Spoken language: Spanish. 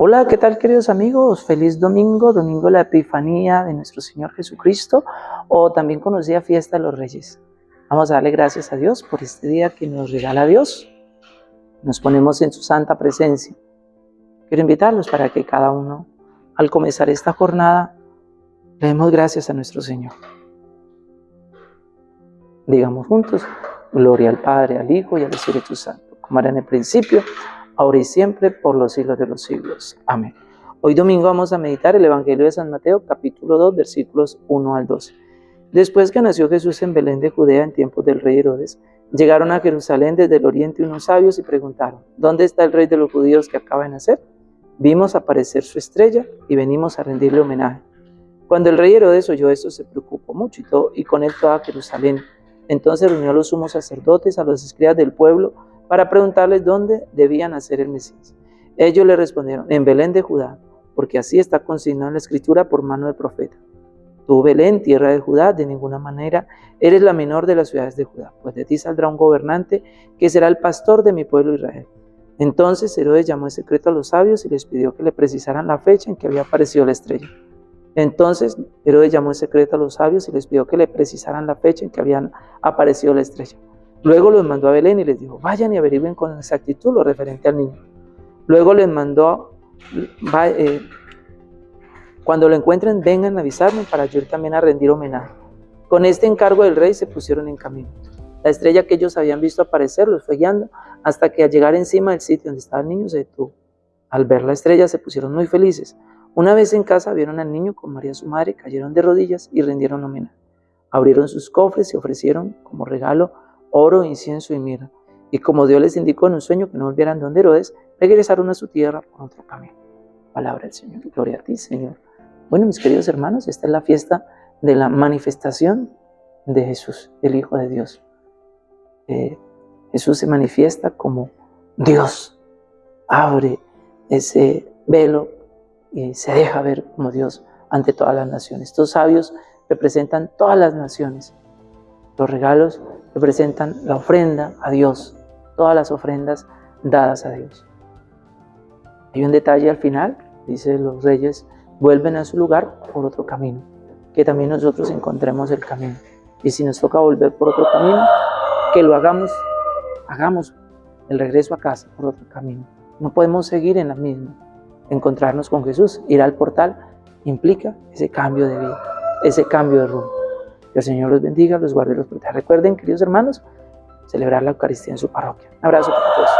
Hola, ¿qué tal queridos amigos? Feliz domingo, domingo de la Epifanía de nuestro Señor Jesucristo o también conocida fiesta de los Reyes. Vamos a darle gracias a Dios por este día que nos regala Dios. Nos ponemos en su santa presencia. Quiero invitarlos para que cada uno, al comenzar esta jornada, le demos gracias a nuestro Señor. Digamos juntos, gloria al Padre, al Hijo y al Espíritu Santo, como era en el principio, ahora y siempre, por los siglos de los siglos. Amén. Hoy domingo vamos a meditar el Evangelio de San Mateo, capítulo 2, versículos 1 al 12. Después que nació Jesús en Belén de Judea en tiempos del rey Herodes, llegaron a Jerusalén desde el oriente unos sabios y preguntaron, ¿dónde está el rey de los judíos que acaba de nacer? Vimos aparecer su estrella y venimos a rendirle homenaje. Cuando el rey Herodes oyó esto, se preocupó mucho y, todo, y con él toda Jerusalén. Entonces reunió a los sumos sacerdotes, a los escribas del pueblo, para preguntarles dónde debían nacer el Mesías. Ellos le respondieron, en Belén de Judá, porque así está consignado en la escritura por mano de profeta. Tú, Belén, tierra de Judá, de ninguna manera eres la menor de las ciudades de Judá, pues de ti saldrá un gobernante que será el pastor de mi pueblo Israel. Entonces Herodes llamó en secreto a los sabios y les pidió que le precisaran la fecha en que había aparecido la estrella. Entonces Herodes llamó en secreto a los sabios y les pidió que le precisaran la fecha en que habían aparecido la estrella. Luego los mandó a Belén y les dijo, vayan y averigüen con exactitud lo referente al niño. Luego les mandó, eh, cuando lo encuentren, vengan a avisarme para yo ir también a rendir homenaje. Con este encargo del rey se pusieron en camino. La estrella que ellos habían visto aparecer los fue guiando hasta que al llegar encima del sitio donde estaba el niño se detuvo. Al ver la estrella se pusieron muy felices. Una vez en casa vieron al niño con María su madre, cayeron de rodillas y rindieron homenaje. Abrieron sus cofres y ofrecieron como regalo oro, incienso y mirra. Y como Dios les indicó en un sueño que no volvieran donde Herodes, regresaron a su tierra por otro camino. Palabra del Señor. Gloria a ti, Señor. Bueno, mis queridos hermanos, esta es la fiesta de la manifestación de Jesús, el Hijo de Dios. Eh, Jesús se manifiesta como Dios. Abre ese velo y se deja ver como Dios ante todas las naciones. Estos sabios representan todas las naciones. Los regalos representan la ofrenda a Dios, todas las ofrendas dadas a Dios. Hay un detalle al final, dice los reyes, vuelven a su lugar por otro camino, que también nosotros encontremos el camino. Y si nos toca volver por otro camino, que lo hagamos, hagamos el regreso a casa por otro camino. No podemos seguir en la misma. Encontrarnos con Jesús, ir al portal, implica ese cambio de vida, ese cambio de rumbo. Que el Señor los bendiga, los guarde y los proteja. Recuerden, queridos hermanos, celebrar la Eucaristía en su parroquia. Un abrazo para todos.